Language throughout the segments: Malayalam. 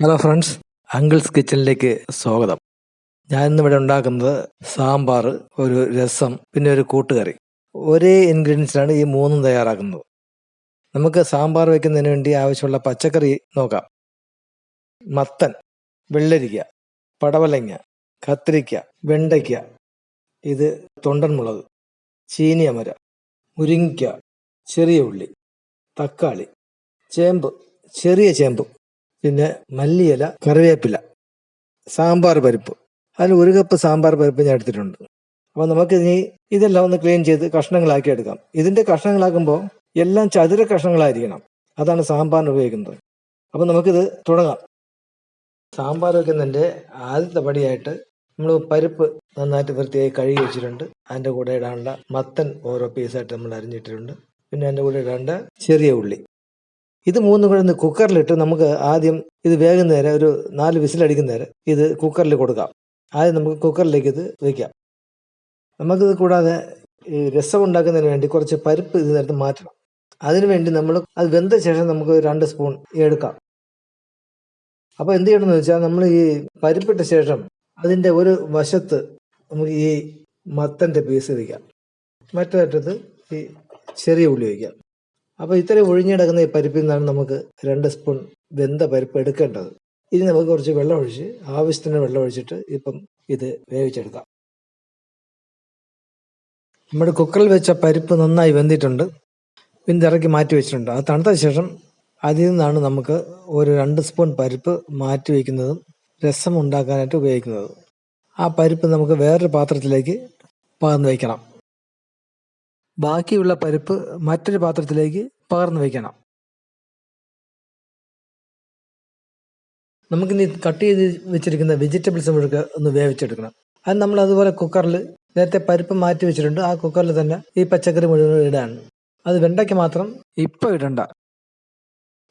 ഹലോ ഫ്രണ്ട്സ് അങ്കിൾസ് കിച്ചണിലേക്ക് സ്വാഗതം. ഞാൻ ഇന്നിവിടെ ഉണ്ടാക്കുന്നത് സാമ്പാർ ഒരു രസം പിന്നെ ഒരു കൂട്ടുകറി. ഒരേ ഇൻഗ്രീഡിയൻസിലാണ് ഈ മൂന്നും തയ്യാറാക്കുന്നത്. നമുക്ക് സാമ്പാർ വെക്കുന്നതിന് വേണ്ടി ആവശ്യമുള്ള പച്ചക്കറി നോക്കാം. മത്തൻ വെള്ളരിക്ക പടവലങ്ങ കത്തിരിക്ക വെണ്ടയ്ക്ക ഇത് തൊണ്ടൻമുളക് ചീനിയമര മുരിങ്ങിക്ക ചെറിയ ഉള്ളി തക്കാളി ചേമ്പ് ചെറിയ ചേമ്പ് പിന്നെ മല്ലിയില കറിവേപ്പില സാമ്പാർ പരിപ്പ്. അതിൽ ഒരു കപ്പ് സാമ്പാർ പരിപ്പ് ഞാൻ എടുത്തിട്ടുണ്ട്. അപ്പോൾ നമുക്ക് ഇനി ഇതെല്ലാം ഒന്ന് ക്ലീൻ ചെയ്ത് കഷ്ണങ്ങളാക്കി എടുക്കാം. ഇതിന്റെ കഷ്ണങ്ങളാക്കുമ്പോൾ എല്ലാം ചതുര കഷ്ണങ്ങളായിരിക്കണം. അതാണ് സാമ്പാറിന് ഉപയോഗിക്കുന്നത്. അപ്പോൾ നമുക്കിത് തുടങ്ങാം. സാമ്പാർ വെക്കുന്നതിന്റെ ആദ്യത്തെ പടിയായിട്ട് നമ്മൾ പരിപ്പ് നന്നായിട്ട് വൃത്തിയായി കഴുകി വെച്ചിട്ടുണ്ട്. അതിന്റെ കൂടെ ഇടാനുള്ള മത്തൻ ഓരോ പീസായിട്ട് നമ്മൾ അരിഞ്ഞിട്ടിട്ടുണ്ട്. പിന്നെ അതിന്റെ കൂടെ രണ്ട് ചെറിയ ഉള്ളി. ഇത് മൂന്നും കൂടെ ഒന്ന് കുക്കറിലിട്ട് നമുക്ക് ആദ്യം ഇത് വേകുന്നേരം ഒരു നാല് വിസിലടിക്കുന്നേരം ഇത് കുക്കറിൽ കൊടുക്കാം. ആദ്യം നമുക്ക് കുക്കറിലേക്ക് ഇത് വയ്ക്കാം നമുക്കിത് കൂടാതെ ഈ രസം ഉണ്ടാക്കുന്നതിന് വേണ്ടി കുറച്ച് പരിപ്പ് ഇത് നേരത്തെ മാറ്റണം. അതിനു വേണ്ടി നമ്മൾ അത് വെന്ത ശേഷം നമുക്ക് രണ്ട് സ്പൂൺ എടുക്കാം. അപ്പോൾ എന്ത് ചെയ്യണമെന്ന് വെച്ചാൽ നമ്മൾ ഈ പരിപ്പിട്ട ശേഷം അതിന്റെ ഒരു വശത്ത് നമുക്ക് ഈ മത്തന്റെ പീസ് വയ്ക്കാം മറ്റേ അറ്റത്ത് ഈ ചെറിയ ഉള്ളി വയ്ക്കാം അപ്പോൾ ഇത്രയും ഒഴിഞ്ഞിടക്കുന്ന ഈ പരിപ്പിൽ നിന്നാണ് നമുക്ക് രണ്ട് സ്പൂൺ വെന്ത പരിപ്പ് എടുക്കേണ്ടത്. ഇനി നമുക്ക് കുറച്ച് വെള്ളം ഒഴിച്ച് ആവശ്യത്തിന് വെള്ളം ഒഴിച്ചിട്ട് ഇപ്പം ഇത് വേവിച്ചെടുക്കാം. നമ്മുടെ കുക്കറിൽ വെച്ച പരിപ്പ് നന്നായി വെന്തിട്ടുണ്ട്. പിന്നെ ഇറക്കി മാറ്റി വെച്ചിട്ടുണ്ട്. അത് തണുത്ത ശേഷം അതിൽ നിന്നാണ് നമുക്ക് ഒരു രണ്ട് സ്പൂൺ പരിപ്പ് മാറ്റി വയ്ക്കുന്നതും രസം ഉണ്ടാക്കാനായിട്ട് ഉപയോഗിക്കുന്നത്. ആ പരിപ്പ് നമുക്ക് വേറൊരു പാത്രത്തിലേക്ക് പകർന്നു വയ്ക്കണം ബാക്കിയുള്ള പരിപ്പ് മറ്റൊരു പാത്രത്തിലേക്ക് പകർന്നു വയ്ക്കണം. നമുക്കിനി കട്ട് ചെയ്ത് വെച്ചിരിക്കുന്ന വെജിറ്റബിൾസ് മുഴുക്കെ ഒന്ന് വേവിച്ചെടുക്കണം. അത് നമ്മൾ അതുപോലെ കുക്കറിൽ നേരത്തെ പരിപ്പ് മാറ്റി വെച്ചിട്ടുണ്ട്. ആ കുക്കറിൽ തന്നെ ഈ പച്ചക്കറി മുഴുവൻ ഇടാണ് അത് വെണ്ടയ്ക്ക് മാത്രം. ഇപ്പം ഇടണ്ട.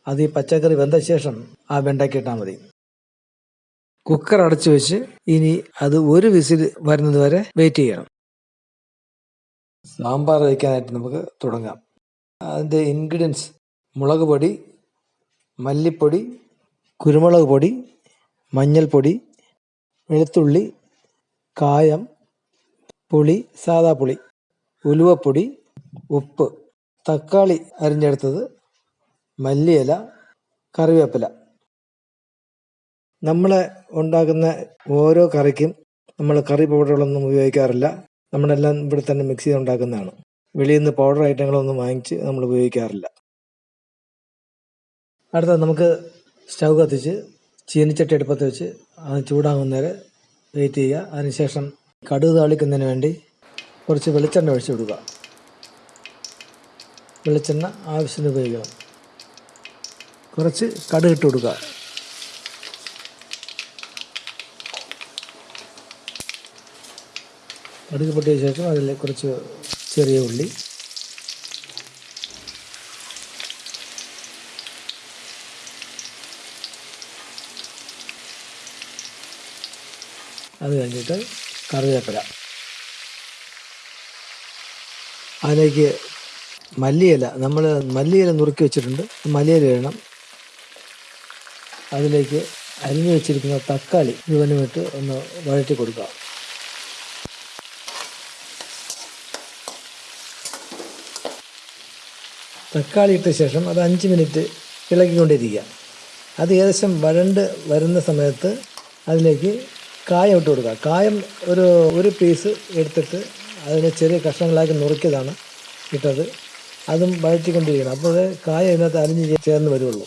അത് ഈ പച്ചക്കറി വെന്ത ശേഷം ആ വെണ്ടയ്ക്ക് ഇട്ടാൽ മതി. കുക്കർ അടച്ചു വെച്ച് ഇനി അത് ഒരു വിസിൽ വരുന്നത് വരെ വെയിറ്റ് ചെയ്യണം. സാമ്പാർ വയ്ക്കാനായിട്ട് നമുക്ക് തുടങ്ങാം. അതിന്റെ ഇൻഗ്രീഡിയൻസ് മുളക് പൊടി മല്ലിപ്പൊടി കുരുമുളക് പൊടി മഞ്ഞൾപ്പൊടി വെളുത്തുള്ളി കായം പുളി സാദാ പുളി ഉലുവപ്പൊടി ഉപ്പ് തക്കാളി അരിഞ്ഞെടുത്തത് മല്ലിയില കറിവേപ്പില. നമ്മൾ ഉണ്ടാക്കുന്ന ഓരോ കറിക്കും നമ്മൾ കറി പൗഡറുകളൊന്നും ഉപയോഗിക്കാറില്ല. നമ്മളെല്ലാം ഇവിടെ തന്നെ മിക്സ് ചെയ്ത് ഉണ്ടാക്കുന്നതാണ് വെളിയിൽ നിന്ന് പൗഡർ ഐറ്റങ്ങളൊന്നും വാങ്ങിച്ച് നമ്മൾ ഉപയോഗിക്കാറില്ല. അടുത്ത നമുക്ക് സ്റ്റൗ കത്തിച്ച് ചീനിച്ചട്ടി അടുപ്പത്ത് വെച്ച് അത് ചൂടാകുന്നവരെ വെയിറ്റ് ചെയ്യുക. അതിനുശേഷം കടുക് താളിക്കുന്നതിന് വേണ്ടി കുറച്ച് വെളിച്ചെണ്ണ ഒഴിച്ചു കൊടുക്കുക. വെളിച്ചെണ്ണ ആവശ്യത്തിന് ഉപയോഗിക്കണം. കുറച്ച് കടുക് ഇട്ട് കൊടുക്കുക. കടുക് പൊട്ടിയ ശേഷം അതിൽ കുറച്ച് ചെറിയ ഉള്ളി. അത് കഴിഞ്ഞിട്ട് കറിവേപ്പില. അതിലേക്ക് മല്ലിയില നമ്മൾ മല്ലിയില നുറുക്കി വെച്ചിട്ടുണ്ട്. മല്ലിയില ഇടണം. അതിലേക്ക് അരിഞ്ഞു വെച്ചിരിക്കുന്ന തക്കാളി ഇവനുമിട്ട് ഒന്ന് വഴറ്റി കൊടുക്കുക തക്കാളി ഇട്ട ശേഷം അത് അഞ്ച് മിനിറ്റ് ഇളക്കിക്കൊണ്ടിരിക്കുക അത് ഏകദേശം വരണ്ട് വരുന്ന സമയത്ത് അതിലേക്ക് കായം ഇട്ട് കൊടുക്കുക. കായം ഒരു ഒരു പീസ് എടുത്തിട്ട് അതിനെ ചെറിയ കഷ്ണങ്ങളാക്കി നുറുക്കിയതാണ് ഇട്ടത്. അതും വഴറ്റിക്കൊണ്ടിരിക്കണം. അപ്പോൾ കായം ഇതിനകത്ത് അരിഞ്ഞ് ചേർന്ന് വരുള്ളൂ.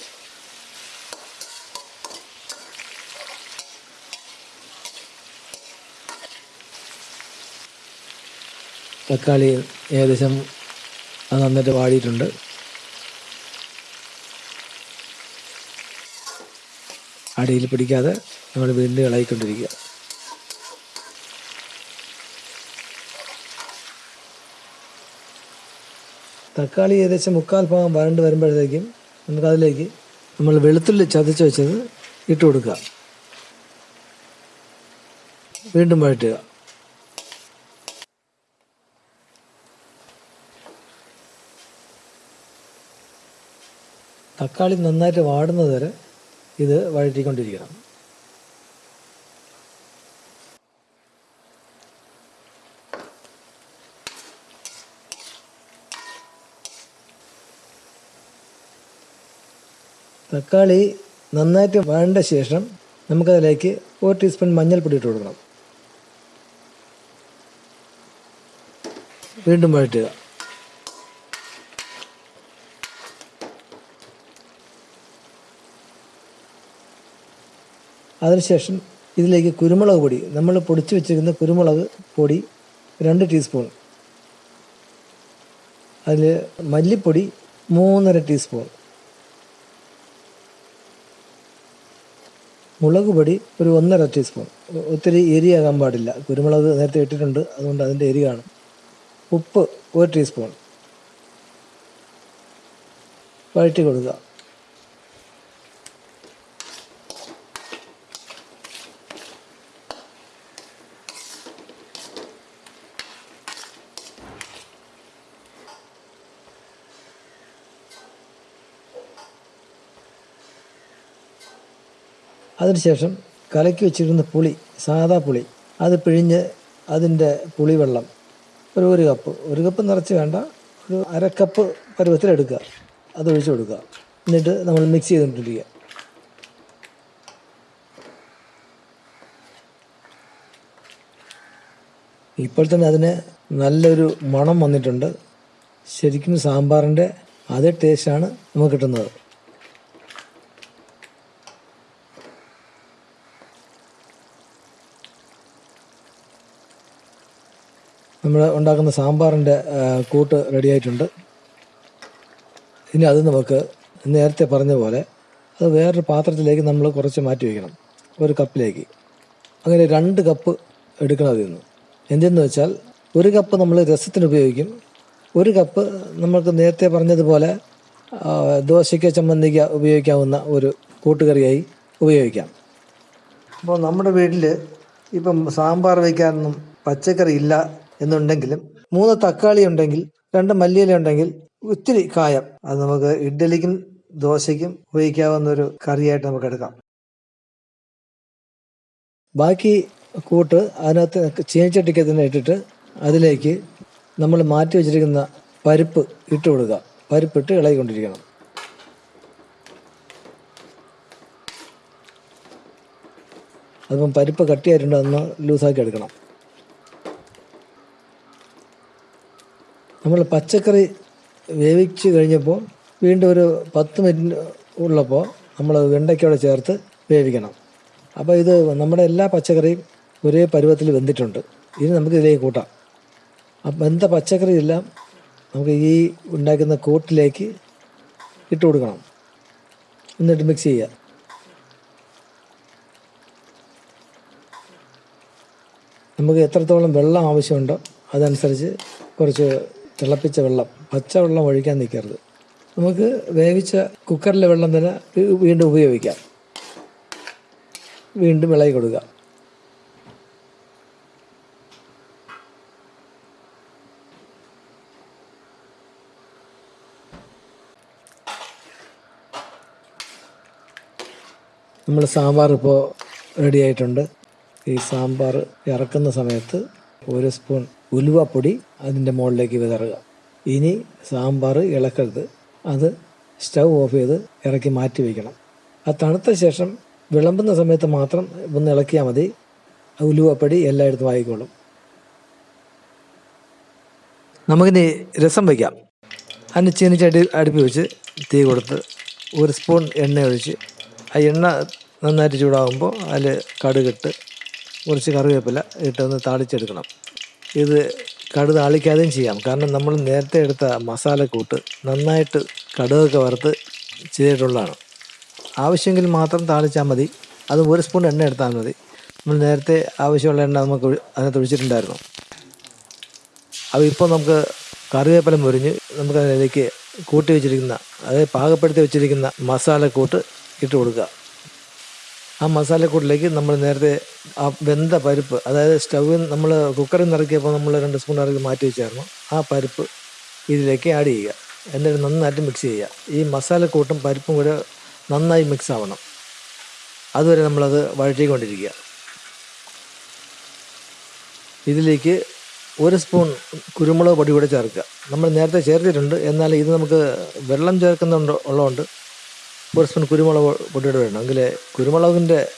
തക്കാളി ഏകദേശം അത് നന്നായിട്ട് വാടിയിട്ടുണ്ട്. അടിയിൽ പിടിക്കാതെ നമ്മൾ വീണ്ടും ഇളകിക്കൊണ്ടിരിക്കുക. തക്കാളി ഏകദേശം മുക്കാൽ ഭാഗം വരണ്ട് വരുമ്പോഴത്തേക്കും നമുക്കതിലേക്ക് നമ്മൾ വെളുത്തുള്ളി ചതച്ച് വെച്ചത് ഇട്ട് കൊടുക്കുക. വീണ്ടും വഴറ്റുക. തക്കാളി നന്നായിട്ട് വാടുന്നത് വരെ ഇത് വഴറ്റിക്കൊണ്ടിരിക്കണം. തക്കാളി നന്നായിട്ട് വഴണ്ട ശേഷം നമുക്കതിലേക്ക് ഒരു ടീസ്പൂൺ മഞ്ഞൾപ്പൊടി ഇട്ട് കൊടുക്കണം. വീണ്ടും വഴറ്റുക. അതിനുശേഷം ഇതിലേക്ക് കുരുമുളക് പൊടി നമ്മൾ പൊടിച്ചു വെച്ചിരിക്കുന്ന കുരുമുളക് പൊടി രണ്ട് ടീസ്പൂൺ അതിൽ മല്ലിപ്പൊടി മൂന്നര ടീസ്പൂൺ മുളക് പൊടി ഒരു ഒന്നര ടീസ്പൂൺ ഒത്തിരി എരിയാകാൻ പാടില്ല. കുരുമുളക് നേരത്തെ ഇട്ടിട്ടുണ്ട് അതുകൊണ്ട് അതിന്റെ എരി കാണും. ഉപ്പ് ഒരു ടീസ്പൂൺ വഴറ്റി കൊടുക്കുക. അതിനുശേഷം കലക്കി വെച്ചിരുന്ന പുളി സാദാ പുളി അത് പിഴിഞ്ഞ് അതിന്റെ പുളിവെള്ളം ഒരു ഒരു കപ്പ് ഒരു കപ്പ് നിറച്ച് വേണ്ട ഒരു അര കപ്പ് പരുവത്തിലെടുക്കുക അത് ഒഴിച്ചു കൊടുക്കുക. എന്നിട്ട് നമ്മൾ മിക്സ് ചെയ്തുകൊണ്ടിരിക്കുക. ഇപ്പോൾ തന്നെ അതിന് നല്ലൊരു മണം വന്നിട്ടുണ്ട്. ശരിക്കും സാമ്പാറിന്റെ അതേ ടേസ്റ്റാണ് നമുക്ക് കിട്ടുന്നത്. നമ്മൾ ഉണ്ടാക്കുന്ന സാമ്പാറിന്റെ കൂട്ട് റെഡിയായിട്ടുണ്ട്. ഇനി അത് നമുക്ക് നേരത്തെ പറഞ്ഞ പോലെ അത് വേറൊരു പാത്രത്തിലേക്ക് നമ്മൾ കുറച്ച് മാറ്റി വയ്ക്കണം ഒരു കപ്പിലേക്ക്. അങ്ങനെ രണ്ട് കപ്പ് എടുക്കണം അതിൽ നിന്ന്. എന്തെന്ന് വെച്ചാൽ ഒരു കപ്പ് നമ്മൾ രസത്തിന് ഉപയോഗിക്കും. ഒരു കപ്പ് നമ്മൾക്ക് നേരത്തെ പറഞ്ഞതുപോലെ ദോശയ്ക്ക് ചമ്മന്തിക്ക് ഉപയോഗിക്കാവുന്ന ഒരു കൂട്ടുകറിയായി ഉപയോഗിക്കാം. അപ്പോൾ നമ്മുടെ വീട്ടിൽ ഇപ്പം സാമ്പാർ വയ്ക്കാനൊന്നും പച്ചക്കറി ഇല്ല എന്നുണ്ടെങ്കിലും മൂന്ന് തക്കാളി ഉണ്ടെങ്കിൽ രണ്ട് മല്ലിയില ഉണ്ടെങ്കിൽ ഒത്തിരി കായം. അത് നമുക്ക് ഇഡ്ഡലിക്കും ദോശയ്ക്കും ഉപയോഗിക്കാവുന്ന ഒരു കറിയായിട്ട് നമുക്ക് എടുക്കാം. ബാക്കി കൂട്ട് അതിനകത്ത് ചീനച്ചട്ടിക്ക് തന്നെ ഇട്ടിട്ട് അതിലേക്ക് നമ്മൾ മാറ്റി വെച്ചിരിക്കുന്ന പരിപ്പ് ഇട്ട് കൊടുക്കുക. പരിപ്പിട്ട് ഇളകിക്കൊണ്ടിരിക്കണം. അതിപ്പം പരിപ്പ് കട്ടിയായിട്ടുണ്ട് അതൊന്ന് ലൂസാക്കി എടുക്കണം. നമ്മൾ പച്ചക്കറി വേവിച്ച് കഴിഞ്ഞപ്പോൾ വീണ്ടും ഒരു പത്ത് മിനിറ്റ് ഉള്ളപ്പോൾ നമ്മൾ വെണ്ടയ്ക്കോടെ ചേർത്ത് വേവിക്കണം. അപ്പോൾ ഇത് നമ്മുടെ എല്ലാ പച്ചക്കറിയും ഒരേ പരുവത്തിൽ വെന്തിട്ടുണ്ട്. ഇനി നമുക്ക് ഇതിലേക്ക് കൂട്ടാം. അപ്പം വെന്ത പച്ചക്കറി എല്ലാം നമുക്ക് ഈ ഉണ്ടാക്കുന്ന കൂട്ടിലേക്ക് ഇട്ട് കൊടുക്കണം. എന്നിട്ട് മിക്സ് ചെയ്യുക. നമുക്ക് എത്രത്തോളം വെള്ളം ആവശ്യമുണ്ടോ അതനുസരിച്ച് കുറച്ച് തിളപ്പിച്ച വെള്ളം പച്ച വെള്ളം ഒഴിക്കാൻ നിൽക്കരുത്. നമുക്ക് വേവിച്ച കുക്കറിലെ വെള്ളം തന്നെ വീണ്ടും ഉപയോഗിക്കാം. വീണ്ടും ഇളകി കൊടുക്കുക. നമ്മൾ സാമ്പാർ ഇപ്പോൾ റെഡി ആയിട്ടുണ്ട്. ഈ സാമ്പാർ ഇറക്കുന്ന സമയത്ത് ഒരു സ്പൂൺ ഉലുവപ്പൊടി അതിന്റെ മുകളിലേക്ക് വിതറുക. ഇനി സാമ്പാർ ഇളക്കരുത്. അത് സ്റ്റൗ ഓഫ് ചെയ്ത് ഇറക്കി മാറ്റി വയ്ക്കണം ആ തണുത്ത ശേഷം വിളമ്പുന്ന സമയത്ത് മാത്രം ഒന്ന് ഇളക്കിയാൽ മതി. ഉലുവപ്പൊടി എല്ലായിടത്തും ആയിക്കോളും. നമുക്കിനി രസം വയ്ക്കാം. അതിന് ചീനിച്ചട്ടി അടുപ്പി വെച്ച് തീ കൊടുത്ത് ഒരു സ്പൂൺ എണ്ണ ഒഴിച്ച് ആ എണ്ണ നന്നായിട്ട് ചൂടാകുമ്പോൾ അതിൽ കടുകിട്ട് കുറച്ച് കറിവേപ്പില ഇട്ടൊന്ന് താളിച്ചെടുക്കണം. ഇത് കടുക് താളിക്കാതെയും ചെയ്യാം. കാരണം നമ്മൾ നേരത്തെ എടുത്ത മസാലക്കൂട്ട് നന്നായിട്ട് കടുകൊക്കെ വറുത്ത് ചെയ്തിട്ടുള്ളതാണ്. ആവശ്യമെങ്കിൽ മാത്രം താളിച്ചാൽ മതി. അത് ഒരു സ്പൂൺ എണ്ണ എടുത്താൽ മതി. നമ്മൾ നേരത്തെ ആവശ്യമുള്ള എണ്ണ നമുക്ക് അതിനകത്ത് ഒഴിച്ചിട്ടുണ്ടായിരുന്നു. അപ്പോൾ ഇപ്പോൾ നമുക്ക് കറിവേപ്പില മുരിഞ്ഞ് നമുക്ക് അതിലേക്ക് കൂട്ടി വെച്ചിരിക്കുന്ന അതായത് പാകപ്പെടുത്തി വെച്ചിരിക്കുന്ന മസാലക്കൂട്ട് ഇട്ട് കൊടുക്കുക. ആ മസാലക്കൂട്ടിലേക്ക് നമ്മൾ നേരത്തെ ആ വെന്ത പരിപ്പ് അതായത് സ്റ്റൗവിൽ നമ്മൾ കുക്കറിൽ നിന്ന് ഇറക്കിയപ്പോൾ നമ്മൾ രണ്ട് സ്പൂൺ ഇറക്കി മാറ്റി വെച്ചായിരുന്നു. ആ പരിപ്പ് ഇതിലേക്ക് ആഡ് ചെയ്യുക. എന്നിട്ട് നന്നായിട്ട് മിക്സ് ചെയ്യുക. ഈ മസാലക്കൂട്ടും പരിപ്പും കൂടെ നന്നായി മിക്സ് ആവണം. അതുവരെ നമ്മളത് വഴറ്റിക്കൊണ്ടിരിക്കുക. ഇതിലേക്ക് ഒരു സ്പൂൺ കുരുമുളക് പൊടി കൂടെ ചേർക്കുക. നമ്മൾ നേരത്തെ ചേർത്തിട്ടുണ്ട്. എന്നാൽ ഇത് നമുക്ക് വെള്ളം ചേർക്കുന്നുണ്ട് ഉള്ളതുകൊണ്ട് ഒരു സ്പൂൺ കുരുമുളക് പൊടിയുടെ വേണം എങ്കിൽ കുരുമുളകിന്റെ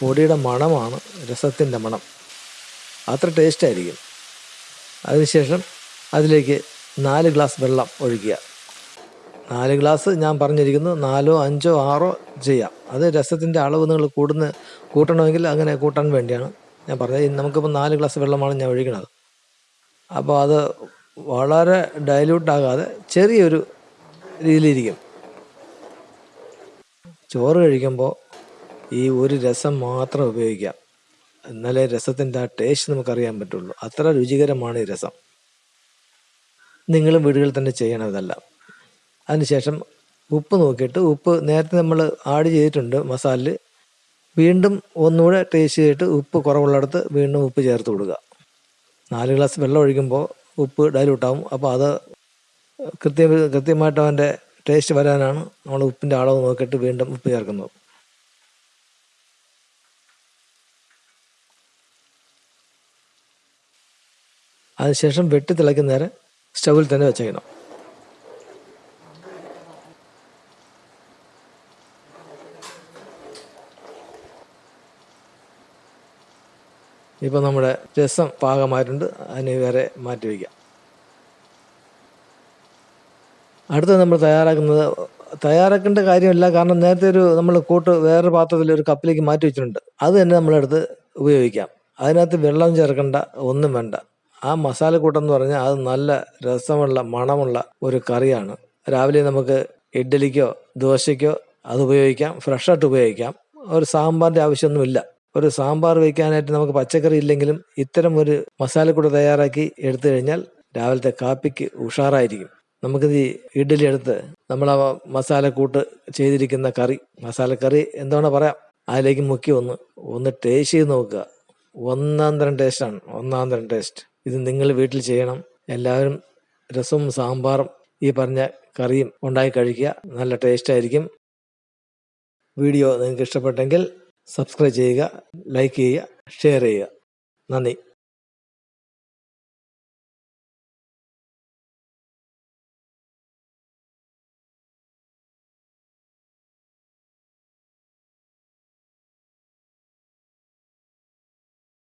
പൊടിയുടെ മണമാണ് രസത്തിന്റെ മണം. അത്ര ടേസ്റ്റ് ആയിരിക്കും. അതിനുശേഷം അതിലേക്ക് നാല് ഗ്ലാസ് വെള്ളം ഒഴിക്കുക. നാല് ഗ്ലാസ് ഞാൻ പറഞ്ഞിരിക്കുന്നു നാലോ അഞ്ചോ ആറോ ചെയ്യാം. അത് രസത്തിന്റെ അളവ് നിങ്ങൾ കൂടുന്ന കൂട്ടണമെങ്കിൽ അങ്ങനെ കൂട്ടാൻ വേണ്ടിയാണ് ഞാൻ പറഞ്ഞത്. നമുക്കിപ്പോൾ നാല് ഗ്ലാസ് വെള്ളമാണ് ഞാൻ ഒഴിക്കുന്നത്. അപ്പോൾ അത് വളരെ ഡൈല്യൂട്ട് ആകാതെ ചെറിയൊരു രീതിയിലിരിക്കും. ചോറ് കഴിക്കുമ്പോൾ ഈ ഒരു രസം മാത്രം ഉപയോഗിക്കാം. എന്നാലേ രസത്തിന്റെ ആ ടേസ്റ്റ് നമുക്കറിയാൻ പറ്റുള്ളൂ. അത്ര രുചികരമാണ് ഈ രസം. നിങ്ങളും വീടുകളിൽ തന്നെ ചെയ്യണം ഇതെല്ലാം അതിനുശേഷം ഉപ്പ് നോക്കിയിട്ട് ഉപ്പ് നേരത്തെ നമ്മൾ ആഡ് ചെയ്തിട്ടുണ്ട് മസാലയിൽ. വീണ്ടും ഒന്നുകൂടെ ടേസ്റ്റ് ചെയ്തിട്ട് ഉപ്പ് കുറവുള്ളിടത്ത് വീണ്ടും ഉപ്പ് ചേർത്ത് കൊടുക്കുക. നാല് ഗ്ലാസ് വെള്ളം ഒഴിക്കുമ്പോൾ ഉപ്പ് ഡൈലൂട്ടാവും അപ്പോൾ അത് കൃത്യ കൃത്യമായിട്ട് അവന്റെ ടേസ്റ്റ് വരാനാണ് നമ്മൾ ഉപ്പിന്റെ അളവ് നോക്കിയിട്ട് വീണ്ടും ഉപ്പ് ചേർക്കുന്നത്. അതിനുശേഷം വെട്ടി തിളയ്ക്കുന്ന നേരം സ്റ്റൗവിൽ തന്നെ വെച്ചേക്കണം. ഇപ്പോൾ നമ്മുടെ രസം പാകമായിട്ടുണ്ട്. അതിന് വേറെ മാറ്റി വയ്ക്കാം. അടുത്തത് നമ്മൾ തയ്യാറാക്കുന്നത് തയ്യാറാക്കേണ്ട കാര്യമില്ല. കാരണം നേരത്തെ ഒരു നമ്മൾ കൂട്ട് വേറൊരു പാത്രത്തിൽ ഒരു കപ്പിലേക്ക് മാറ്റി വെച്ചിട്ടുണ്ട്. അത് തന്നെ നമ്മളെടുത്ത് ഉപയോഗിക്കാം. അതിനകത്ത് വെള്ളം ചേർക്കേണ്ട ഒന്നും വേണ്ട. ആ മസാലക്കൂട്ടം എന്ന് പറഞ്ഞാൽ അത് നല്ല രസമുള്ള മണമുള്ള ഒരു കറിയാണ്. രാവിലെ നമുക്ക് ഇഡ്ഡലിക്കോ ദോശയ്ക്കോ അത് ഉപയോഗിക്കാം. ഫ്രഷായിട്ട് ഉപയോഗിക്കാം. ഒരു സാമ്പാറിന്റെ ആവശ്യമൊന്നുമില്ല. ഒരു സാമ്പാർ വയ്ക്കാനായിട്ട് നമുക്ക് പച്ചക്കറി ഇല്ലെങ്കിലും ഇത്തരം ഒരു മസാലക്കൂട്ട് തയ്യാറാക്കി എടുത്തു കഴിഞ്ഞാൽ രാവിലത്തെ കാപ്പിക്ക് ഉഷാറായിരിക്കും. നമുക്കിത് ഇഡ്ഡലി എടുത്ത് നമ്മൾ ആ മസാലക്കൂട്ട് ചെയ്തിരിക്കുന്ന കറി. മസാലക്കറി എന്താണ് പറയാം. അതിലേക്ക് മുക്കി ഒന്ന് ഒന്ന് ടേസ്റ്റ് ചെയ്ത് നോക്കുക. ഒന്നാം തരം ടേസ്റ്റാണ് ഒന്നാം തരം ടേസ്റ്റ് ഇത് നിങ്ങൾ വീട്ടിൽ ചെയ്യണം. എല്ലാവരും രസവും സാമ്പാറും ഈ പറഞ്ഞ കറിയും ഉണ്ടാക്കി കഴിക്കുക. നല്ല ടേസ്റ്റ് ആയിരിക്കും. വീഡിയോ നിങ്ങൾക്ക് ഇഷ്ടപ്പെട്ടെങ്കിൽ സബ്സ്ക്രൈബ് ചെയ്യുക ലൈക്ക് ചെയ്യുക ഷെയർ ചെയ്യുക. നന്ദി.